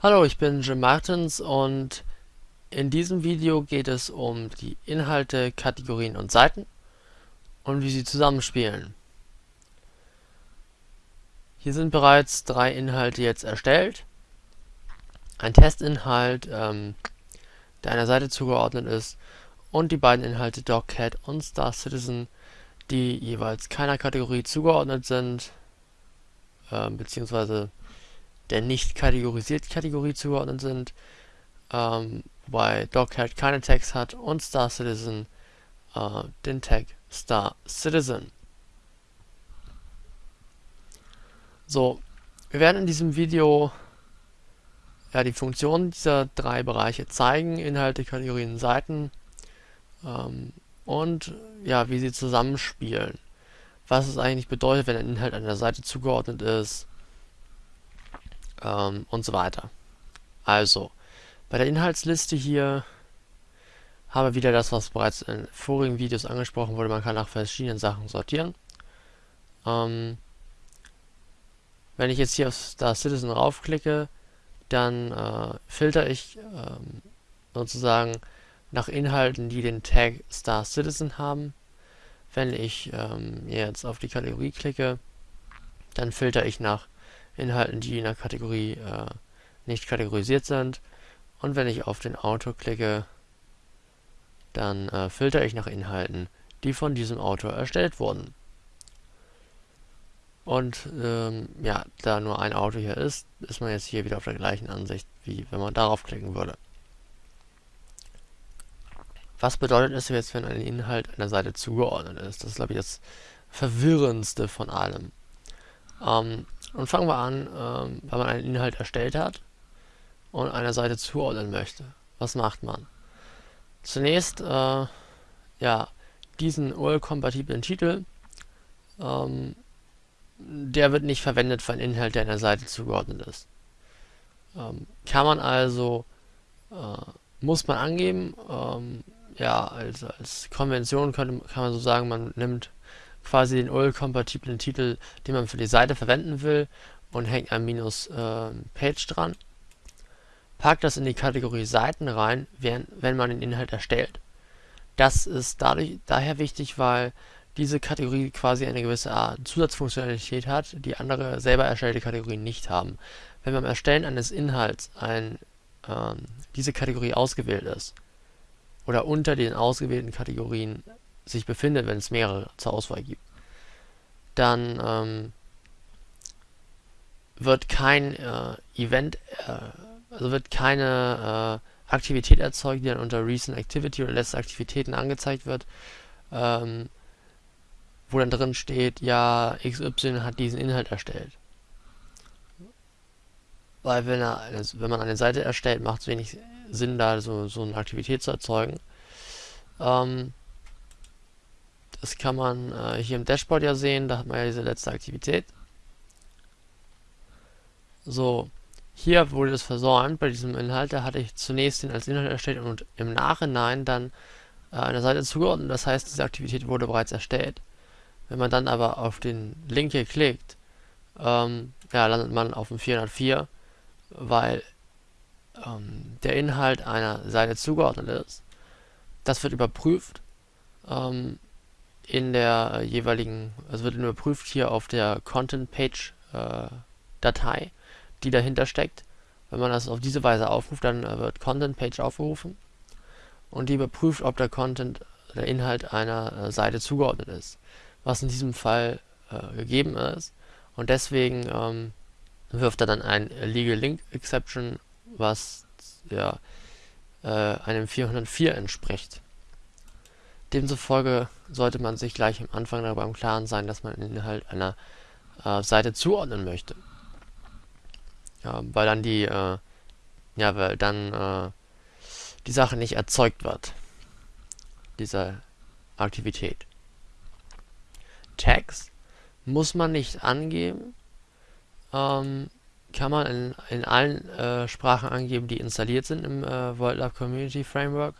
Hallo, ich bin Jim Martins und in diesem Video geht es um die Inhalte, Kategorien und Seiten und wie sie zusammenspielen. Hier sind bereits drei Inhalte jetzt erstellt. Ein Testinhalt, ähm, der einer Seite zugeordnet ist und die beiden Inhalte DocCat und Star Citizen, die jeweils keiner Kategorie zugeordnet sind, äh, beziehungsweise der nicht kategorisiert Kategorie zugeordnet sind, ähm, wobei DocCat keine Tags hat und Star Citizen äh, den Tag Star Citizen. So, wir werden in diesem Video ja, die Funktionen dieser drei Bereiche zeigen, Inhalte, Kategorien, Seiten ähm, und ja, wie sie zusammenspielen. Was es eigentlich bedeutet, wenn ein Inhalt einer Seite zugeordnet ist, ähm, und so weiter. Also, bei der Inhaltsliste hier haben wir wieder das, was bereits in vorigen Videos angesprochen wurde. Man kann nach verschiedenen Sachen sortieren. Ähm, wenn ich jetzt hier auf Star Citizen raufklicke, dann äh, filter ich ähm, sozusagen nach Inhalten, die den Tag Star Citizen haben. Wenn ich ähm, jetzt auf die Kategorie klicke, dann filter ich nach Inhalten, die in der Kategorie äh, nicht kategorisiert sind. Und wenn ich auf den Autor klicke, dann äh, filtere ich nach Inhalten, die von diesem Autor erstellt wurden. Und ähm, ja, da nur ein Autor hier ist, ist man jetzt hier wieder auf der gleichen Ansicht, wie wenn man darauf klicken würde. Was bedeutet es jetzt, wenn ein Inhalt einer Seite zugeordnet ist? Das ist, glaube ich, das Verwirrendste von allem. Ähm, und fangen wir an, ähm, wenn man einen Inhalt erstellt hat und einer Seite zuordnen möchte. Was macht man? Zunächst, äh, ja, diesen URL-kompatiblen Titel, ähm, der wird nicht verwendet für einen Inhalt, der einer Seite zugeordnet ist. Ähm, kann man also, äh, muss man angeben, ähm, ja, als, als Konvention könnte, kann man so sagen, man nimmt quasi den URL-kompatiblen Titel, den man für die Seite verwenden will und hängt ein minus äh, Page dran. Packt das in die Kategorie Seiten rein, wenn, wenn man den Inhalt erstellt. Das ist dadurch, daher wichtig, weil diese Kategorie quasi eine gewisse Art Zusatzfunktionalität hat, die andere selber erstellte Kategorien nicht haben. Wenn beim Erstellen eines Inhalts ein, ähm, diese Kategorie ausgewählt ist oder unter den ausgewählten Kategorien sich befindet, wenn es mehrere zur Auswahl gibt, dann ähm, wird kein äh, Event, äh, also wird keine äh, Aktivität erzeugt, die dann unter Recent Activity oder letzte Aktivitäten angezeigt wird, ähm, wo dann drin steht, ja, XY hat diesen Inhalt erstellt. Weil wenn, er, wenn man eine Seite erstellt, macht es wenig Sinn, da so, so eine Aktivität zu erzeugen. Ähm, das kann man äh, hier im Dashboard ja sehen, da hat man ja diese letzte Aktivität. So, hier wurde das versäumt bei diesem Inhalt, da hatte ich zunächst den als Inhalt erstellt und im Nachhinein dann äh, eine Seite zugeordnet, das heißt, diese Aktivität wurde bereits erstellt. Wenn man dann aber auf den Link hier klickt, ähm, ja, landet man auf dem 404, weil ähm, der Inhalt einer Seite zugeordnet ist. Das wird überprüft. Ähm, in der jeweiligen, also wird überprüft hier auf der Content Page äh, Datei, die dahinter steckt. Wenn man das auf diese Weise aufruft, dann äh, wird Content Page aufgerufen und die überprüft, ob der Content, der Inhalt einer äh, Seite zugeordnet ist, was in diesem Fall äh, gegeben ist und deswegen ähm, wirft er dann ein Legal Link Exception, was ja äh, einem 404 entspricht. Demzufolge sollte man sich gleich am Anfang darüber im Klaren sein, dass man den Inhalt einer äh, Seite zuordnen möchte. Ja, weil dann die, äh, ja, weil dann äh, die Sache nicht erzeugt wird, dieser Aktivität. Tags muss man nicht angeben, ähm, kann man in, in allen äh, Sprachen angeben, die installiert sind im äh, WorldLab Community Framework.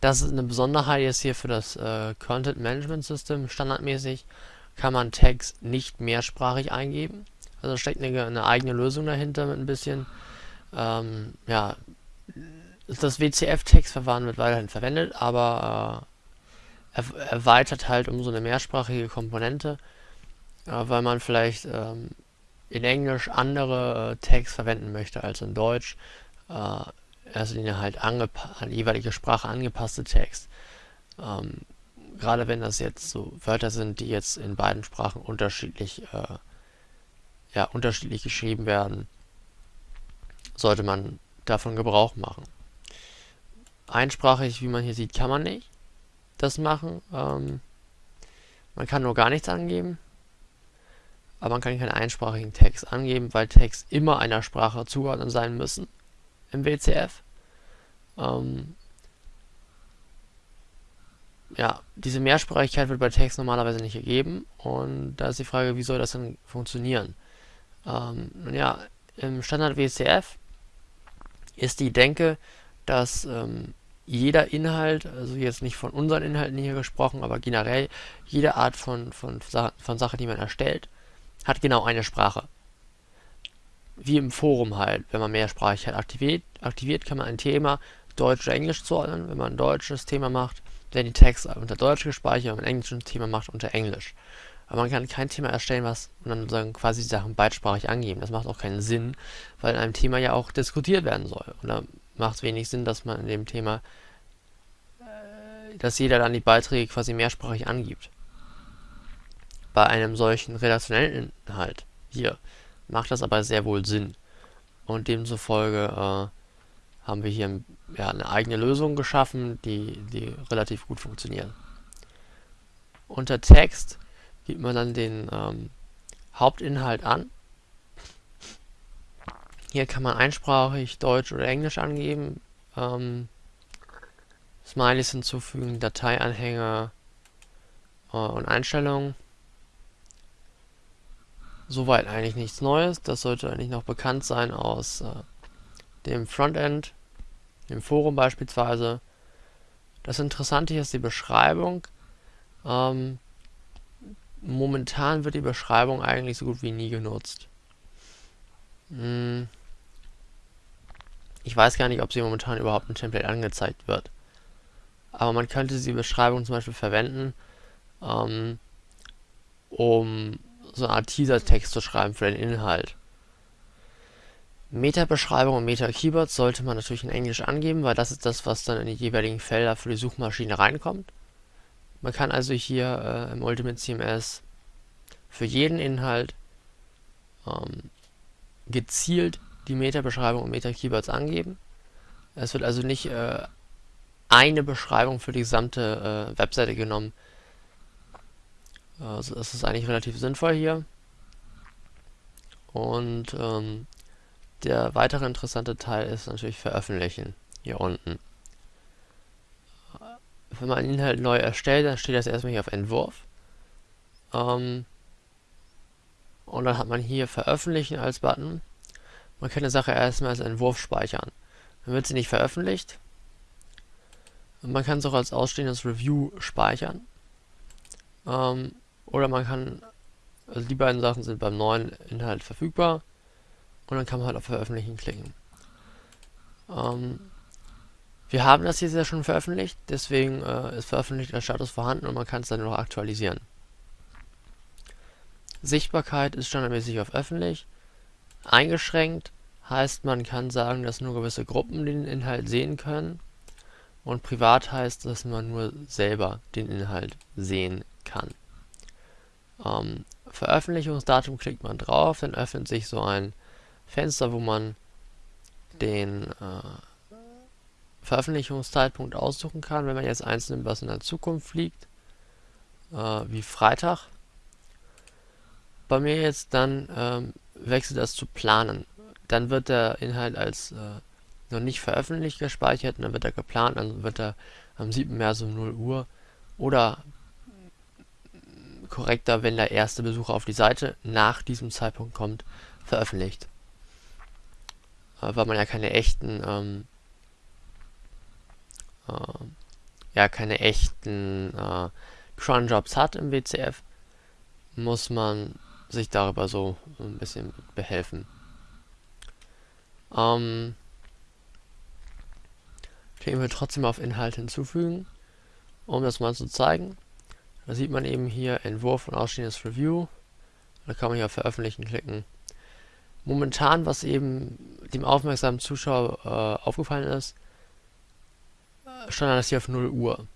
Das ist eine Besonderheit jetzt hier für das äh, Content Management System. Standardmäßig kann man Tags nicht mehrsprachig eingeben. Also steckt eine, eine eigene Lösung dahinter mit ein bisschen Ähm, ja, das WCF-Textverfahren wird weiterhin verwendet, aber äh, erweitert halt um so eine mehrsprachige Komponente, äh, weil man vielleicht ähm, in Englisch andere äh, Tags verwenden möchte als in Deutsch. Erster Linie halt an die jeweilige Sprache angepasste Tags. Ähm, gerade wenn das jetzt so Wörter sind, die jetzt in beiden Sprachen unterschiedlich, äh, ja, unterschiedlich geschrieben werden, sollte man davon Gebrauch machen. Einsprachig, wie man hier sieht, kann man nicht das machen. Ähm, man kann nur gar nichts angeben, aber man kann keinen einsprachigen Text angeben, weil Tags immer einer Sprache zugeordnet sein müssen im WCF. Ähm, ja, diese Mehrsprachigkeit wird bei Text normalerweise nicht gegeben und da ist die Frage, wie soll das denn funktionieren? Ähm, nun ja, im Standard WCF ist die Denke, dass ähm, jeder Inhalt, also jetzt nicht von unseren Inhalten hier gesprochen, aber generell jede Art von, von, von Sache, die man erstellt, hat genau eine Sprache. Wie im Forum halt, wenn man Mehrsprachigkeit aktiviert, aktiviert kann man ein Thema Deutsch oder Englisch zuordnen. Wenn man ein deutsches Thema macht, werden die Texte unter Deutsch gespeichert, wenn man ein englisches Thema macht, unter Englisch. Aber man kann kein Thema erstellen, was und dann sagen, quasi die Sachen beidsprachig angeben. Das macht auch keinen Sinn, weil in einem Thema ja auch diskutiert werden soll. Und da macht es wenig Sinn, dass man in dem Thema, äh, dass jeder dann die Beiträge quasi mehrsprachig angibt. Bei einem solchen redaktionellen Inhalt hier macht das aber sehr wohl Sinn. Und demzufolge äh, haben wir hier ja, eine eigene Lösung geschaffen, die, die relativ gut funktioniert. Unter Text gibt man dann den ähm, Hauptinhalt an. Hier kann man einsprachig Deutsch oder Englisch angeben, ähm, Smileys hinzufügen, Dateianhänge äh, und Einstellungen. Soweit eigentlich nichts Neues. Das sollte eigentlich noch bekannt sein aus äh, dem Frontend, dem Forum beispielsweise. Das Interessante hier ist die Beschreibung. Ähm, momentan wird die Beschreibung eigentlich so gut wie nie genutzt. Hm. Ich weiß gar nicht, ob sie momentan überhaupt ein Template angezeigt wird. Aber man könnte die Beschreibung zum Beispiel verwenden, ähm, um so eine Art Teaser-Text zu schreiben für den Inhalt. Meta-Beschreibung und Meta-Keywords sollte man natürlich in Englisch angeben, weil das ist das, was dann in die jeweiligen Felder für die Suchmaschine reinkommt. Man kann also hier äh, im Ultimate CMS für jeden Inhalt ähm, gezielt die Meta-Beschreibung und Meta-Keywords angeben. Es wird also nicht äh, eine Beschreibung für die gesamte äh, Webseite genommen. Also das ist eigentlich relativ sinnvoll hier. Und ähm, der weitere interessante Teil ist natürlich veröffentlichen, hier unten wenn man einen Inhalt neu erstellt, dann steht das erstmal hier auf Entwurf. Ähm, und dann hat man hier Veröffentlichen als Button. Man kann eine Sache erstmal als Entwurf speichern. Dann wird sie nicht veröffentlicht. Und man kann es auch als ausstehendes Review speichern. Ähm, oder man kann, also die beiden Sachen sind beim neuen Inhalt verfügbar. Und dann kann man halt auf Veröffentlichen klicken. Ähm, wir haben das jetzt ja schon veröffentlicht, deswegen äh, ist veröffentlichter Status vorhanden und man kann es dann noch aktualisieren. Sichtbarkeit ist standardmäßig auf öffentlich. Eingeschränkt heißt, man kann sagen, dass nur gewisse Gruppen den Inhalt sehen können. Und privat heißt, dass man nur selber den Inhalt sehen kann. Ähm, Veröffentlichungsdatum klickt man drauf, dann öffnet sich so ein Fenster, wo man den äh, Veröffentlichungszeitpunkt aussuchen kann, wenn man jetzt eins nimmt, was in der Zukunft liegt, äh, wie Freitag. Bei mir jetzt dann ähm, wechselt das zu Planen. Dann wird der Inhalt als äh, noch nicht veröffentlicht gespeichert und dann wird er geplant, dann wird er am 7. März um 0 Uhr oder korrekter, wenn der erste Besucher auf die Seite nach diesem Zeitpunkt kommt, veröffentlicht. Äh, weil man ja keine echten ähm, äh, ja keine echten äh, Cron-Jobs hat im WCF, muss man sich darüber so ein bisschen behelfen. Ähm, klicken wir trotzdem auf Inhalt hinzufügen, um das mal zu zeigen. Da sieht man eben hier Entwurf und ausstehendes Review. Da kann man hier auf Veröffentlichen klicken. Momentan, was eben dem aufmerksamen Zuschauer äh, aufgefallen ist, stand das hier auf 0 Uhr.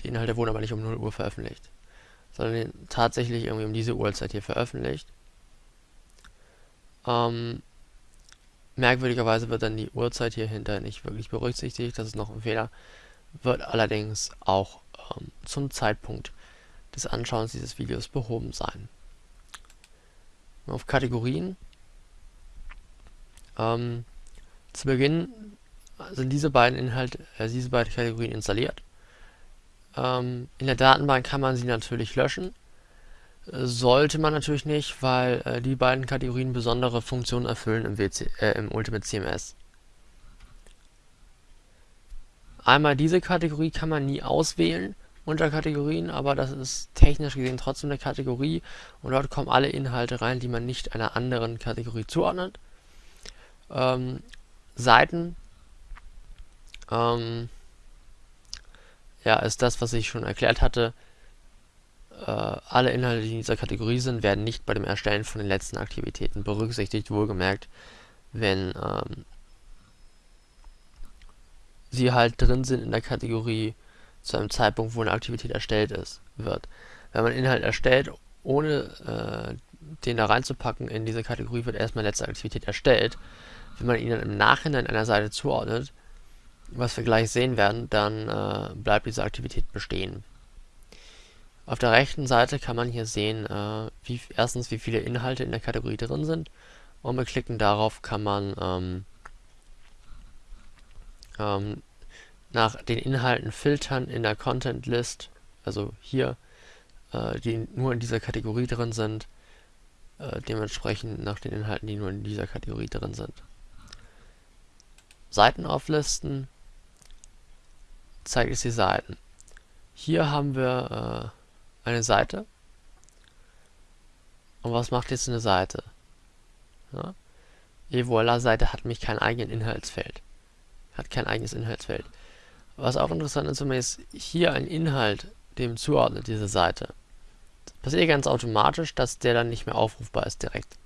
Die Inhalte wurden aber nicht um 0 Uhr veröffentlicht, sondern tatsächlich irgendwie um diese Uhrzeit hier veröffentlicht. Ähm, merkwürdigerweise wird dann die Uhrzeit hier hinter nicht wirklich berücksichtigt, das ist noch ein Fehler, wird allerdings auch ähm, zum Zeitpunkt des Anschauens dieses Videos behoben sein. Auf Kategorien. Ähm, zu Beginn sind diese beiden Inhalte, äh, diese beiden Kategorien installiert. Ähm, in der Datenbank kann man sie natürlich löschen. Äh, sollte man natürlich nicht, weil äh, die beiden Kategorien besondere Funktionen erfüllen im, WC, äh, im Ultimate CMS. Einmal diese Kategorie kann man nie auswählen unter Kategorien, aber das ist technisch gesehen trotzdem eine Kategorie und dort kommen alle Inhalte rein, die man nicht einer anderen Kategorie zuordnet. Ähm, Seiten ähm, ja, ist das, was ich schon erklärt hatte. Äh, alle Inhalte, die in dieser Kategorie sind, werden nicht bei dem Erstellen von den letzten Aktivitäten berücksichtigt, wohlgemerkt, wenn ähm, sie halt drin sind in der Kategorie zu einem Zeitpunkt, wo eine Aktivität erstellt ist, wird. Wenn man Inhalt erstellt, ohne äh, den da reinzupacken in diese Kategorie, wird erstmal letzte Aktivität erstellt. Wenn man ihn dann im Nachhinein einer Seite zuordnet, was wir gleich sehen werden, dann äh, bleibt diese Aktivität bestehen. Auf der rechten Seite kann man hier sehen, äh, wie, erstens wie viele Inhalte in der Kategorie drin sind und mit Klicken darauf kann man ähm, ähm, nach den Inhalten filtern in der Content List, also hier, äh, die nur in dieser Kategorie drin sind, äh, dementsprechend nach den Inhalten, die nur in dieser Kategorie drin sind. Seiten auflisten zeigt es die Seiten. Hier haben wir äh, eine Seite. Und was macht jetzt eine Seite? Ja? Et voilà, Seite hat nämlich kein eigenes Inhaltsfeld. Hat kein eigenes Inhaltsfeld. Was auch interessant ist, wenn man jetzt hier einen Inhalt dem zuordnet, diese Seite. Das passiert ganz automatisch, dass der dann nicht mehr aufrufbar ist direkt.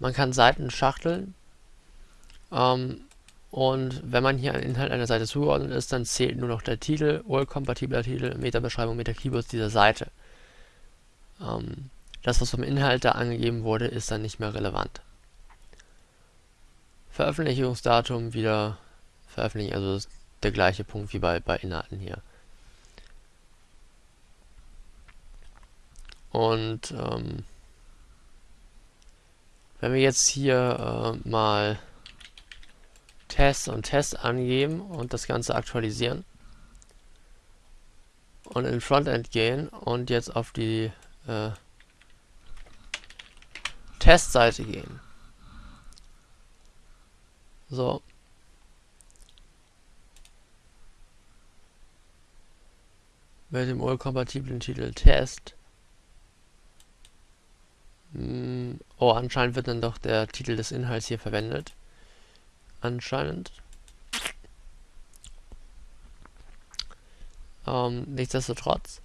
Man kann Seiten schachteln ähm, und wenn man hier einen Inhalt einer Seite zugeordnet ist, dann zählt nur noch der Titel, url-kompatibler Titel, Meta-Beschreibung, Meta-Keywords dieser Seite. Ähm, das, was vom Inhalt da angegeben wurde, ist dann nicht mehr relevant. Veröffentlichungsdatum wieder veröffentlichen, also ist der gleiche Punkt wie bei, bei Inhalten hier. Und ähm, wenn wir jetzt hier äh, mal Test und Test angeben und das Ganze aktualisieren. Und in Frontend gehen und jetzt auf die äh, Testseite gehen. So. Mit dem urkompatiblen Titel Test. Hm, oh, anscheinend wird dann doch der Titel des Inhalts hier verwendet anscheinend. Ähm, nichtsdestotrotz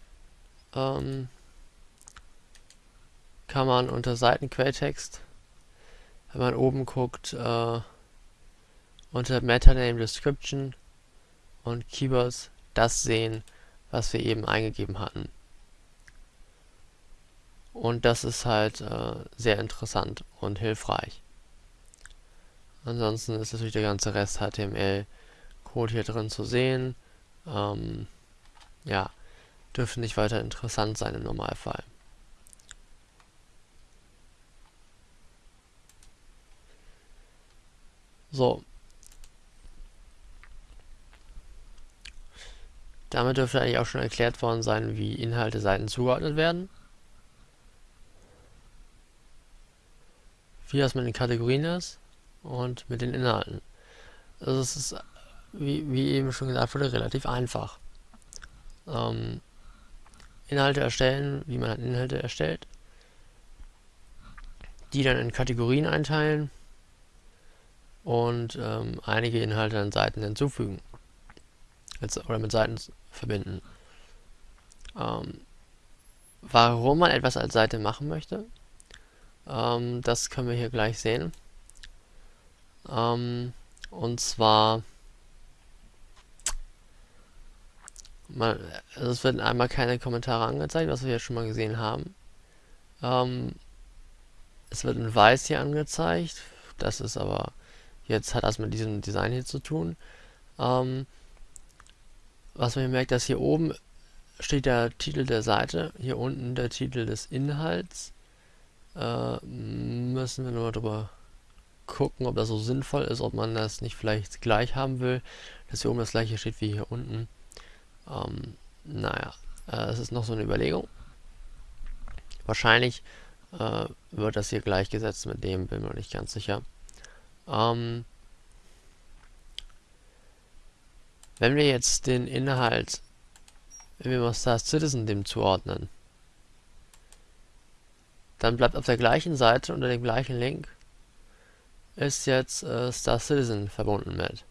ähm, kann man unter Seitenquelltext, wenn man oben guckt, äh, unter Metaname Description und Keywords das sehen, was wir eben eingegeben hatten. Und das ist halt äh, sehr interessant und hilfreich. Ansonsten ist natürlich der ganze Rest HTML-Code hier drin zu sehen. Ähm, ja, dürfte nicht weiter interessant sein im Normalfall. So. Damit dürfte eigentlich auch schon erklärt worden sein, wie Inhalte Seiten zugeordnet werden. Wie das mit den Kategorien ist und mit den Inhalten. Also es ist, wie, wie eben schon gesagt wurde, relativ einfach. Ähm, Inhalte erstellen, wie man halt Inhalte erstellt. Die dann in Kategorien einteilen. und ähm, einige Inhalte an Seiten hinzufügen oder mit Seiten verbinden. Ähm, warum man etwas als Seite machen möchte, ähm, das können wir hier gleich sehen. Ähm, und zwar, man, also es werden einmal keine Kommentare angezeigt, was wir jetzt schon mal gesehen haben. Ähm, es wird in weiß hier angezeigt, das ist aber, jetzt hat das mit diesem Design hier zu tun. Ähm, was man hier merkt, dass hier oben steht der Titel der Seite, hier unten der Titel des Inhalts. Äh, müssen wir nur drüber gucken, ob das so sinnvoll ist, ob man das nicht vielleicht gleich haben will, dass hier oben das gleiche steht wie hier unten. Ähm, naja, äh, es ist noch so eine Überlegung. Wahrscheinlich äh, wird das hier gleichgesetzt mit dem, bin mir nicht ganz sicher. Ähm, wenn wir jetzt den Inhalt, wenn wir mal Star Citizen dem zuordnen, dann bleibt auf der gleichen Seite unter dem gleichen Link ist jetzt äh, Star Citizen verbunden mit.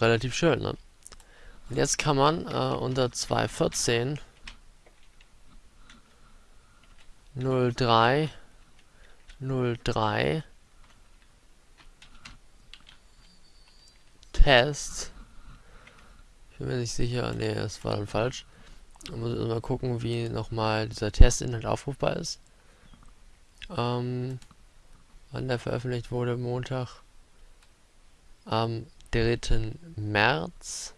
Relativ schön, ne? Und jetzt kann man äh, unter 214 03 03 Test ich bin mir nicht sicher, ne, das war dann falsch. Man muss mal gucken, wie nochmal dieser Testinhalt aufrufbar ist. Ähm, wann der veröffentlicht wurde, Montag am 3. März.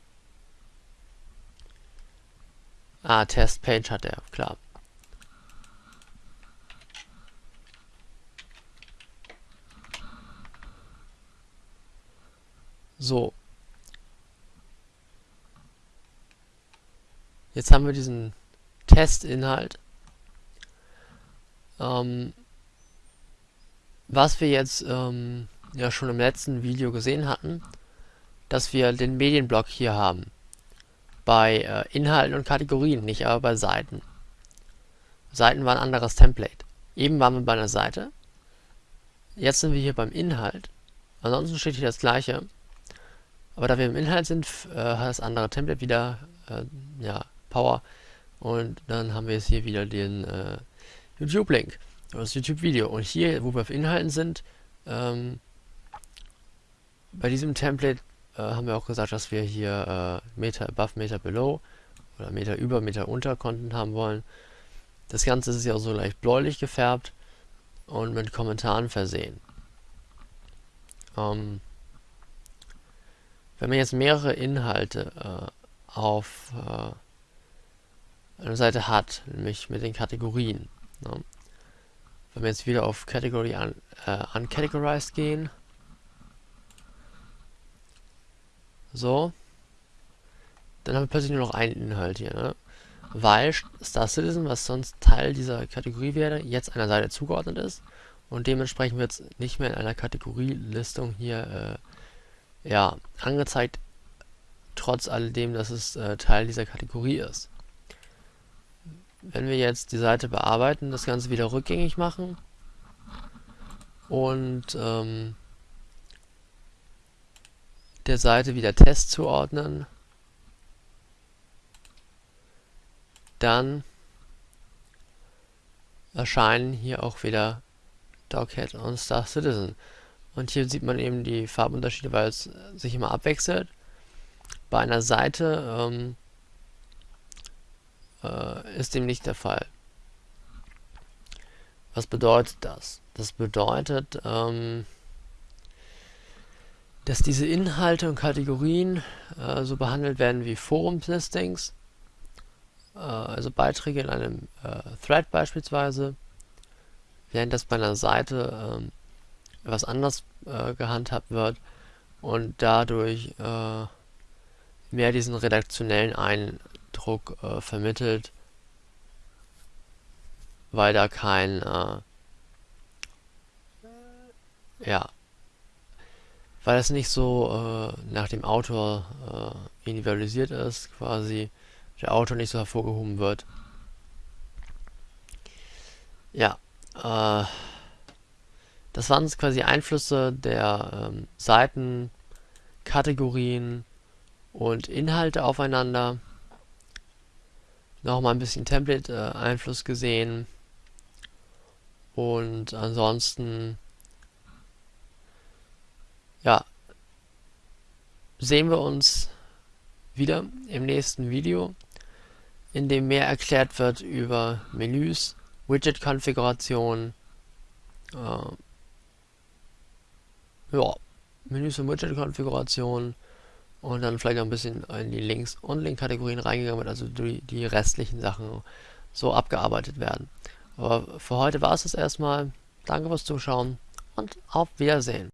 Ah, Testpage hat er, klar. So. Jetzt haben wir diesen Testinhalt. Ähm, was wir jetzt ähm, ja schon im letzten Video gesehen hatten, dass wir den Medienblock hier haben. Bei äh, Inhalten und Kategorien, nicht aber bei Seiten. Seiten war ein anderes Template. Eben waren wir bei einer Seite. Jetzt sind wir hier beim Inhalt. Ansonsten steht hier das gleiche. Aber da wir im Inhalt sind, äh, hat das andere Template wieder äh, ja, Power. Und dann haben wir jetzt hier wieder den äh, YouTube-Link das YouTube-Video. Und hier, wo wir auf Inhalten sind, ähm, bei diesem Template äh, haben wir auch gesagt, dass wir hier äh, Meter above, Meter below oder Meter über, Meter unter Content haben wollen. Das Ganze ist ja auch so leicht bläulich gefärbt und mit Kommentaren versehen. Ähm, wenn man jetzt mehrere Inhalte äh, auf äh, einer Seite hat, nämlich mit den Kategorien, ne, wenn wir jetzt wieder auf Category un, äh, Uncategorized gehen. So. Dann haben wir plötzlich nur noch einen Inhalt hier, ne? Weil Star Citizen, was sonst Teil dieser Kategorie wäre, jetzt einer Seite zugeordnet ist. Und dementsprechend wird es nicht mehr in einer Kategorielistung hier äh, ja, angezeigt, trotz alledem, dass es äh, Teil dieser Kategorie ist. Wenn wir jetzt die Seite bearbeiten, das Ganze wieder rückgängig machen und ähm, der Seite wieder Test zuordnen, dann erscheinen hier auch wieder Doghead und Star Citizen. Und hier sieht man eben die Farbunterschiede, weil es sich immer abwechselt. Bei einer Seite ähm, äh, ist dem nicht der Fall. Was bedeutet das? Das bedeutet, ähm, dass diese Inhalte und Kategorien äh, so behandelt werden wie Forumslistings, äh, also Beiträge in einem äh, Thread beispielsweise, während das bei einer Seite ähm, etwas anders äh, gehandhabt wird und dadurch äh, mehr diesen redaktionellen Ein Druck äh, vermittelt, weil da kein äh, ja weil es nicht so äh, nach dem Autor äh, individualisiert ist, quasi der Autor nicht so hervorgehoben wird. Ja, äh, das waren quasi Einflüsse der ähm, Seiten, Kategorien und Inhalte aufeinander. Nochmal ein bisschen Template-Einfluss gesehen. Und ansonsten, ja, sehen wir uns wieder im nächsten Video, in dem mehr erklärt wird über Menüs, Widget-Konfiguration, äh, ja, Menüs und Widget-Konfiguration und dann vielleicht noch ein bisschen in die Links- und Link-Kategorien reingegangen wird, also die, die restlichen Sachen so abgearbeitet werden. Aber für heute war es das erstmal. Danke fürs Zuschauen und auf Wiedersehen.